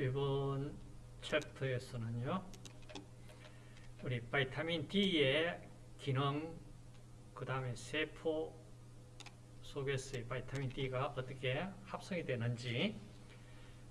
이번 챕터에서는요, 우리 vitamin D의 기능, 그 다음에 세포 속에서의 vitamin D가 어떻게 합성이 되는지,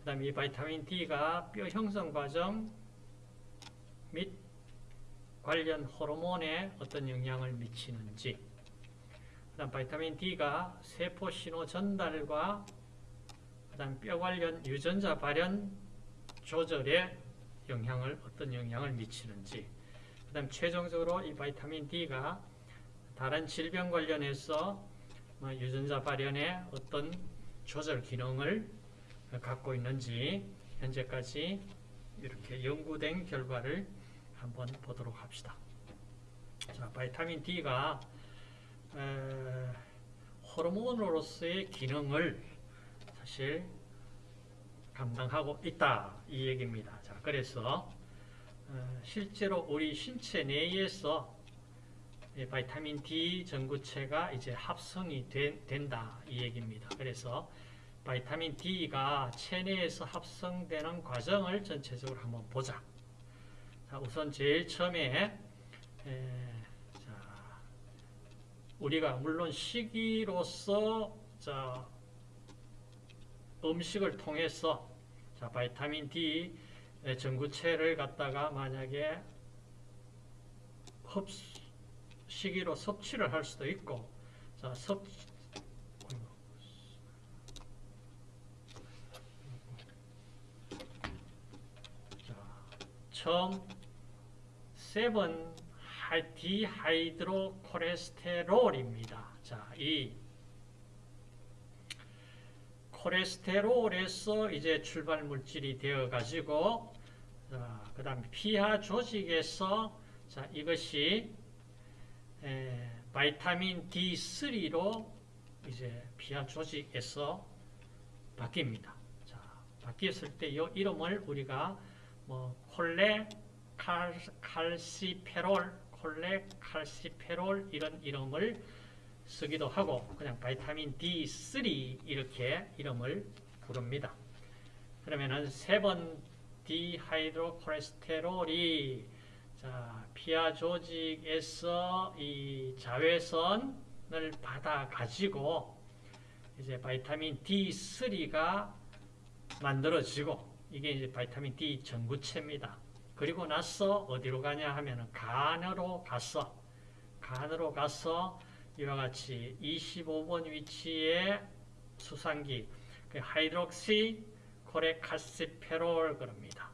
그 다음에 이 vitamin D가 뼈 형성 과정 및 관련 호르몬에 어떤 영향을 미치는지, 그 다음 vitamin D가 세포 신호 전달과 그 다음 뼈 관련 유전자 발현 조절에 영향을 어떤 영향을 미치는지 그 다음 최종적으로 이 바이타민 D가 다른 질병 관련해서 뭐 유전자 발현에 어떤 조절 기능을 갖고 있는지 현재까지 이렇게 연구된 결과를 한번 보도록 합시다. 자, 바이타민 D가 에, 호르몬으로서의 기능을 사실 감당하고 있다 이 얘기입니다. 자, 그래서 어, 실제로 우리 신체 내에서 바이타민 D 전구체가 이제 합성이 되, 된다 이 얘기입니다. 그래서 바이타민 D가 체내에서 합성되는 과정을 전체적으로 한번 보자. 자, 우선 제일 처음에 에, 자, 우리가 물론 식이로서 자, 음식을 통해서 자, 바이타민 D 전구체를 갖다가 만약에 흡수, 식이로 섭취를 할 수도 있고 자, 섭 자, 처음 seven dehydrocholesterol입니다. 자, 이 콜레스테롤에서 이제 출발 물질이 되어 가지고 그 다음에 피하 조직에서 자 이것이 에, vitamin D3로 이제 피하 조직에서 바뀝니다. 자 바뀌었을 때 이 이름을 우리가 뭐 콜레 칼, 칼시페롤, 콜레 칼시페롤 이런 이름을 쓰기도 하고 그냥 바이타민 D3 이렇게 이름을 부릅니다. 그러면은 세 번 디하이드로콜레스테롤이 자, 피하 조직에서 이 자외선을 받아 가지고 이제 vitamin D3가 만들어지고 이게 이제 vitamin D 전구체입니다. 그리고 나서 어디로 가냐 하면은 간으로 가서 간으로 가서 이와 같이 25번 위치에 수산기 그 hydroxy cholecalciferol 그럽니다.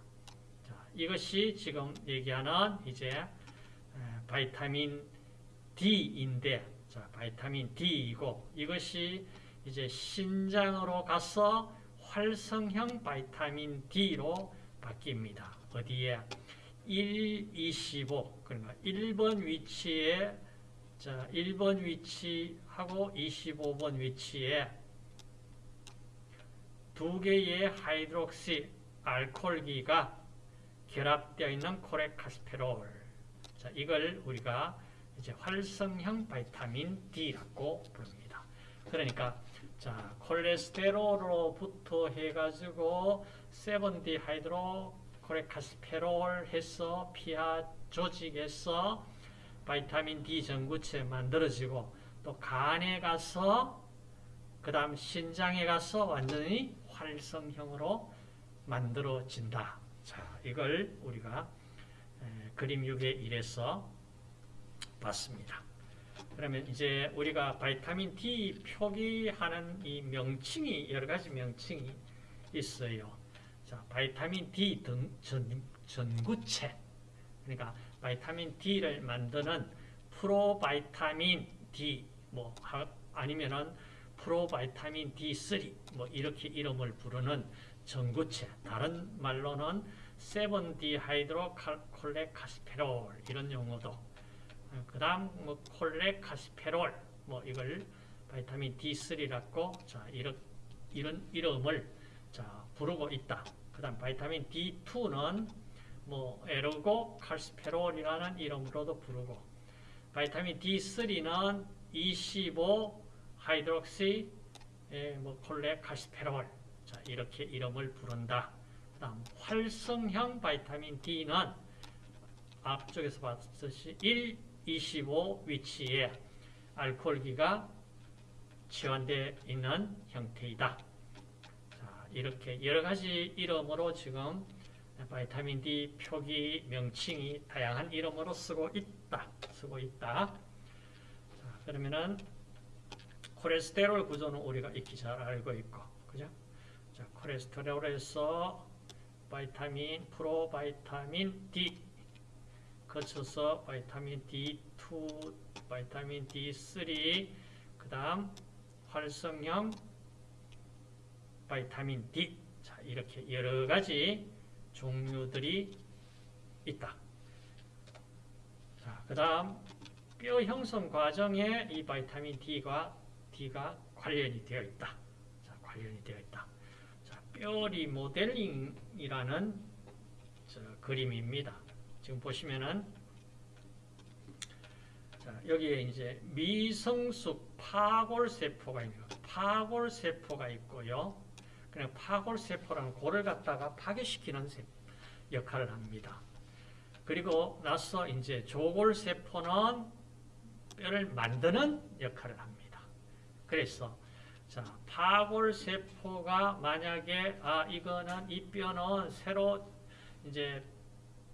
자, 이것이 지금 얘기하는 이제 바이타민 D인데 자, vitamin D이고 이것이 이제 신장으로 가서 활성형 vitamin D로 바뀝니다. 어디에? 1, 25 그러니까 1번 위치에 자, 1번 위치하고 25번 위치에 두 개의 hydroxy 알코올기가 결합되어 있는 cholecalciferol. 자, 이걸 우리가 이제 활성형 vitamin D라고 부릅니다. 그러니까 자, 콜레스테롤로부터 해 가지고 7 dehydro cholecalciferol 해서 피하 조직에서 vitamin D 전구체 만들어지고 또 간에 가서 그 다음 신장에 가서 완전히 활성형으로 만들어진다. 자, 이걸 우리가 에, 그림 6의 1에서 봤습니다. 그러면 이제 우리가 vitamin D 표기하는 이 명칭이 여러 가지 명칭이 있어요. 자, vitamin D 등 전, 전구체. 그러니까 vitamin D를 만드는 provitamin D 뭐 하, 아니면은 provitamin D3 뭐 이렇게 이름을 부르는 전구체 다른 말로는 7 dehydrocholecalciferol 이런 용어도 그 다음 뭐 cholecalciferol 뭐 이걸 vitamin D3라고 자 이런 이런 이름을 자 부르고 있다. 그 다음 vitamin D2는 뭐 에르고 칼스페롤이라는 이름으로도 부르고 vitamin D3는 25 hydroxy 뭐 cholecalciferol 자 이렇게 이름을 부른다. 그다음 활성형 vitamin D는 앞쪽에서 봤듯이 1, 25 위치에 알코올기가 치환되어 있는 형태이다. 자, 이렇게 여러 가지 이름으로 지금 vitamin D 표기 명칭이 다양한 이름으로 쓰고 있다. 쓰고 있다. 자, 그러면은 콜레스테롤 구조는 우리가 익히 잘 알고 있고, 그죠? 자, 콜레스테롤에서 vitamin, provitamin D 거쳐서 vitamin D2, vitamin D3, 그 다음 활성형 vitamin D. 자, 이렇게 여러 가지 종류들이 있다. 자, 그 다음 뼈 형성 과정에 이 바이타민 D가 D가 관련이 되어 있다. 자, 관련이 되어 있다. 자, 뼈 리모델링이라는 저 그림입니다. 지금 보시면은 자, 여기에 이제 미성숙 파골 세포가 있는 파골 세포가 있고요. 그냥 파골세포라는 골을 갖다가 파괴시키는 역할을 합니다. 그리고 나서 이제 조골세포는 뼈를 만드는 역할을 합니다. 그래서 자, 파골세포가 만약에 아 이거는 이 뼈는 새로 이제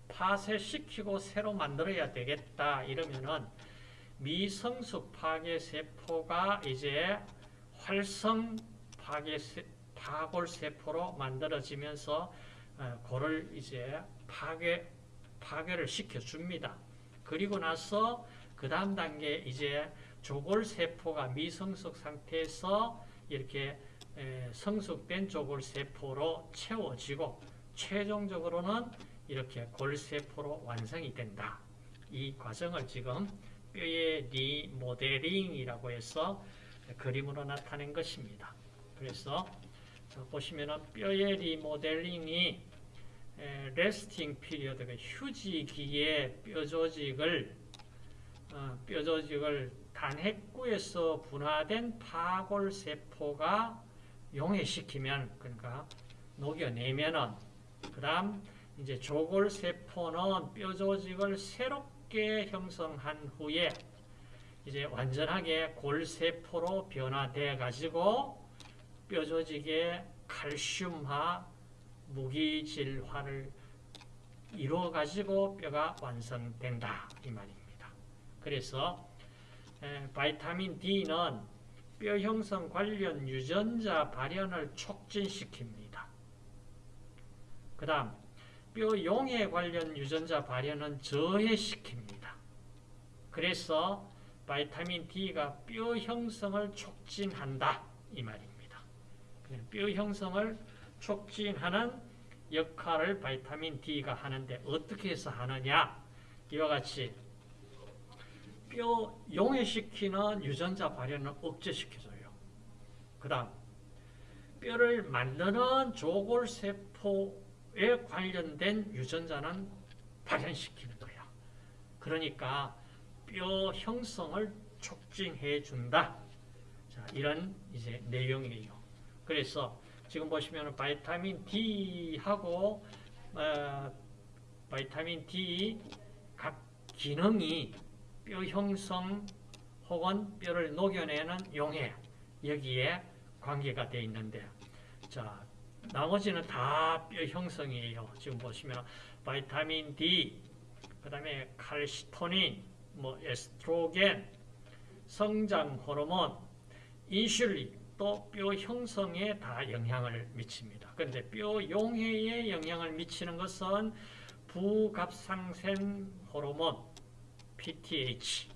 파쇄시키고 새로 만들어야 되겠다 이러면은 미성숙 파괴 세포가 이제 활성 파괴 세, 파골세포로 만들어지면서 골을 이제 파괴, 파괴를 시켜줍니다. 그리고 나서 그 다음 단계 이제 조골세포가 미성숙 상태에서 이렇게 성숙된 조골세포로 채워지고 최종적으로는 이렇게 골세포로 완성이 된다. 이 과정을 지금 뼈의 리모델링이라고 해서 그림으로 나타낸 것입니다. 그래서 보시면 뼈의 리모델링이 resting period, 휴지기의 뼈 조직을 어, 뼈 조직을 단핵구에서 분화된 파골세포가 용해시키면 그러니까 녹여내면은 그 다음 이제 조골세포는 뼈 조직을 새롭게 형성한 후에 이제 완전하게 골세포로 변화돼 가지고 뼈조직의 칼슘화, 무기질화를 이루어 가지고 뼈가 완성된다 이 말입니다. 그래서 에, 바이타민 D는 뼈 형성 관련 유전자 발현을 촉진시킵니다. 그 다음 뼈 용해 관련 유전자 발현은 저해시킵니다. 그래서 바이타민 D가 뼈 형성을 촉진한다 이 말입니다. 뼈 형성을 촉진하는 역할을 바이타민 D가 하는데 어떻게 해서 하느냐 이와 같이 뼈 용해시키는 유전자 발현을 억제시켜줘요. 그 다음 뼈를 만드는 조골세포에 관련된 유전자는 발현시키는 거야. 그러니까 뼈 형성을 촉진해 준다. 자, 이런 이제 내용이에요. 그래서 지금 보시면 바이타민 D하고 어, 바이타민 D 각 기능이 뼈 형성 혹은 뼈를 녹여내는 용해 여기에 관계가 되어 있는데 자 나머지는 다 뼈 형성이에요. 지금 보시면 바이타민 D 그 다음에 칼시토닌 뭐 에스트로겐 성장 호르몬 인슐린 또 뼈 형성에 다 영향을 미칩니다. 그런데 뼈 용해에 영향을 미치는 것은 부갑상샘 호르몬 PTH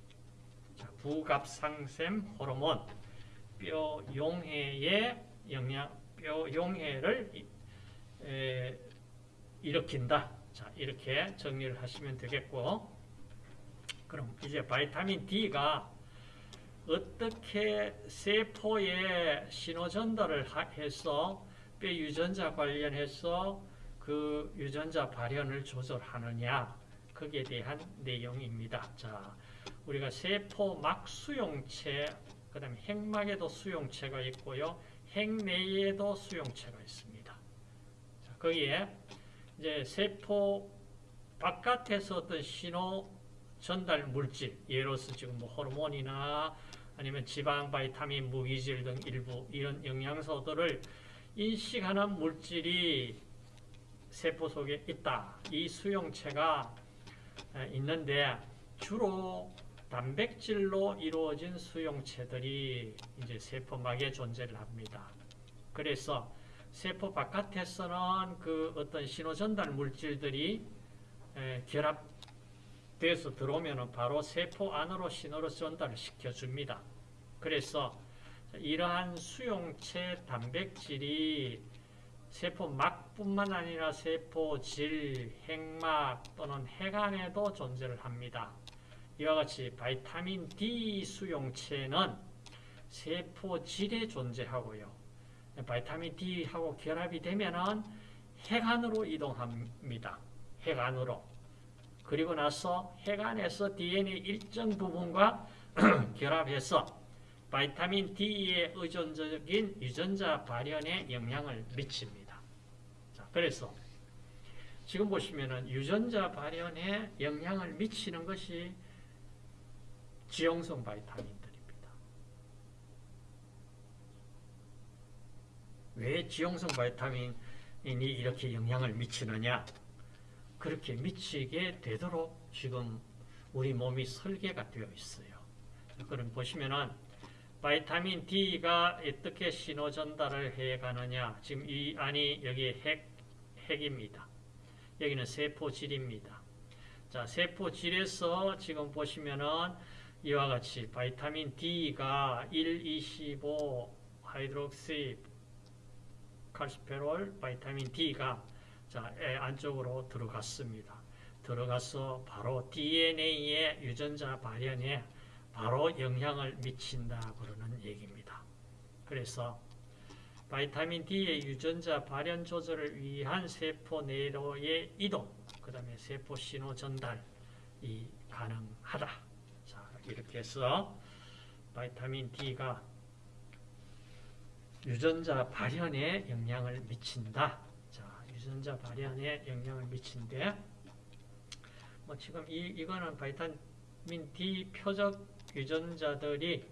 자, 부갑상샘 호르몬 뼈 용해에 영향 뼈 용해를 에, 일으킨다. 자, 이렇게 정리를 하시면 되겠고 그럼 이제 바이타민 D가 어떻게 세포에 신호 전달을 해서 뼈 유전자 관련해서 그 유전자 발현을 조절하느냐 거기에 대한 내용입니다. 자, 우리가 세포 막 수용체, 그 다음에 핵막에도 수용체가 있고요. 핵내에도 수용체가 있습니다. 자, 거기에 이제 세포 바깥에서 어떤 신호 전달 물질, 예로서 지금 뭐 호르몬이나 아니면 지방, 바이타민, 무기질 등 일부 이런 영양소들을 인식하는 물질이 세포 속에 있다. 이 수용체가 있는데 주로 단백질로 이루어진 수용체들이 이제 세포막에 존재를 합니다. 그래서 세포 바깥에서는 그 어떤 신호 전달 물질들이 결합 돼서 들어오면 바로 세포 안으로 신호를 전달을 시켜줍니다. 그래서 이러한 수용체 단백질이 세포 막뿐만 아니라 세포 질, 핵막 또는 핵안에도 존재를 합니다. 이와 같이 바이타민 D 수용체는 세포 질에 존재하고요. 바이타민 D하고 결합이 되면 은 핵안으로 이동합니다. 핵안으로. 그리고 나서 핵안에서 DNA 일정 부분과 결합해서 바이타민 D의 의존적인 유전자 발현에 영향을 미칩니다. 자, 그래서 지금 보시면은 유전자 발현에 영향을 미치는 것이 지용성 바이타민들입니다. 왜 지용성 바이타민이 이렇게 영향을 미치느냐? 그렇게 미치게 되도록 지금 우리 몸이 설계가 되어 있어요. 그럼 보시면은 바이타민 D가 어떻게 신호 전달을 해 가느냐? 지금 이 안이 여기 핵, 핵입니다. 여기는 세포질입니다. 자, 세포질에서 지금 보시면은 이와 같이 바이타민 D가 1, 25 hydroxy calciferol 바이타민 D가 자, 안쪽으로 들어갔습니다. 들어가서 바로 DNA의 유전자 발현에 바로 영향을 미친다 그러는 얘기입니다. 그래서 바이타민 D의 유전자 발현 조절을 위한 세포 내로의 이동, 그 다음에 세포 신호 전달이 가능하다. 이렇게 해서 바이타민 D가 유전자 발현에 영향을 미친다. 자, 유전자 발현에 영향을 미친데, 뭐 지금 이, 이거는 바이타민 D 표적 유전자들이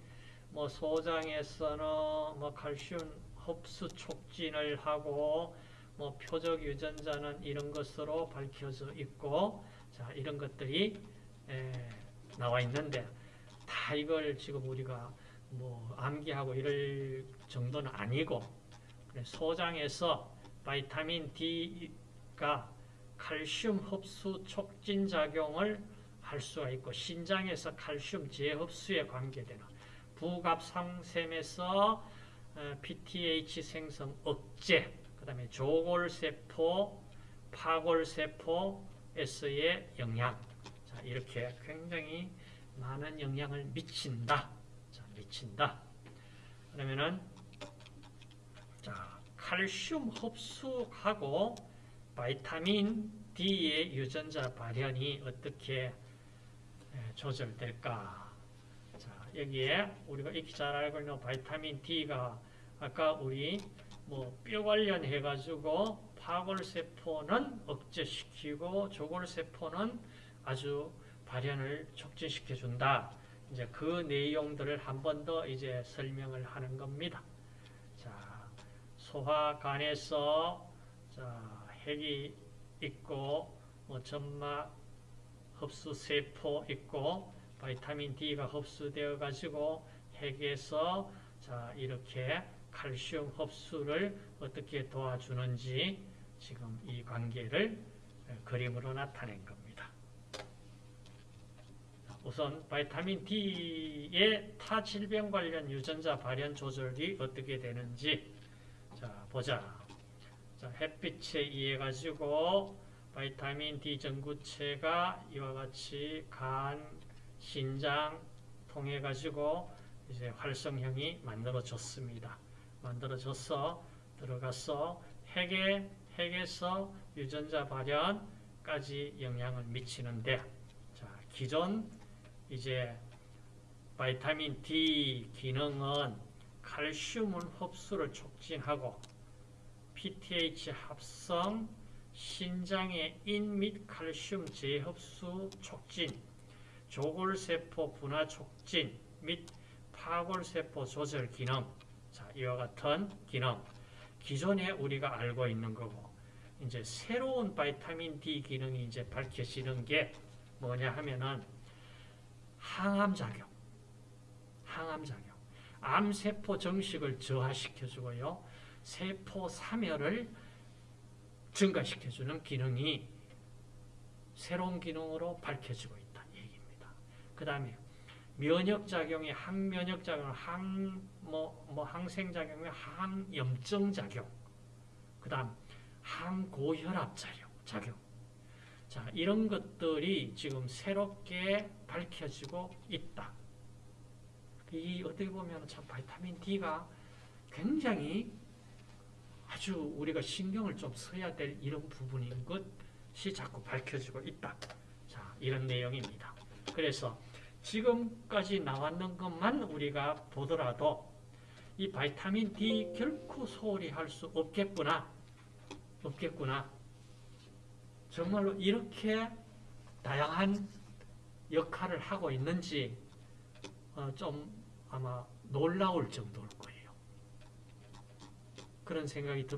뭐 소장에서는 뭐 칼슘 흡수 촉진을 하고 뭐 표적 유전자는 이런 것으로 밝혀져 있고 자 이런 것들이 에, 나와 있는데 다 이걸 지금 우리가 뭐 암기하고 이럴 정도는 아니고 소장에서 바이타민 D가 칼슘 흡수 촉진 작용을 할 수가 있고 신장에서 칼슘 재흡수에 관계되는 부갑상샘에서 PTH 생성 억제 그 다음에 조골세포 파골세포에서의 영향 자, 이렇게 굉장히 많은 영향을 미친다. 자, 미친다. 그러면은 자, 칼슘 흡수하고 바이타민 D의 유전자 발현이 어떻게 조절될까? 자, 여기에 우리가 익히 잘 알고 있는 바이타민 D가 아까 우리 뭐 뼈 관련해 가지고 파골세포는 억제시키고 조골세포는 아주 발현을 촉진시켜 준다. 이제 그 내용들을 한 번 더 이제 설명을 하는 겁니다. 자, 소화관에서 자, 핵이 있고 뭐 점막 흡수 세포 있고 바이타민 D가 흡수되어 가지고 핵에서 자, 이렇게 칼슘 흡수를 어떻게 도와주는지 지금 이 관계를 그림으로 나타낸 겁니다. 우선 바이타민 D의 타 질병 관련 유전자 발현 조절이 어떻게 되는지 자 보자. 자, 햇빛에 의해 가지고 바이타민 D 전구체가 이와 같이 간, 신장 통해 가지고 이제 활성형이 만들어졌습니다. 만들어져서 들어가서 핵에 핵에서 유전자 발현까지 영향을 미치는데 자, 기존 이제 바이타민 D 기능은 칼슘을 흡수를 촉진하고 PTH 합성, 신장의 인 및 칼슘 재흡수 촉진, 조골세포 분화 촉진 및 파골세포 조절 기능, 자, 이와 같은 기능, 기존에 우리가 알고 있는 거고, 이제 새로운 바이타민 D 기능이 이제 밝혀지는 게 뭐냐 하면은 항암 작용, 항암 작용, 암세포 정식을 저하시켜주고요, 세포 사멸을 증가시켜주는 기능이 새로운 기능으로 밝혀지고 있다 얘기입니다. 그 다음에 면역작용이 항면역작용, 항, 뭐, 뭐 항생작용이 항염증작용, 그 다음 항고혈압작용, 작용. 자, 이런 것들이 지금 새롭게 밝혀지고 있다. 이 어떻게 보면 참 바이타민 D가 굉장히 아주 우리가 신경을 좀 써야 될 이런 부분인 것이 자꾸 밝혀지고 있다. 자, 이런 내용입니다. 그래서 지금까지 나왔는 것만 우리가 보더라도 이 바이타민 D 결코 소홀히 할 수 없겠구나. 없겠구나. 정말로 이렇게 다양한 역할을 하고 있는지 어, 좀 아마 놀라울 정도일 거예요. 그런 생각이 듭니다.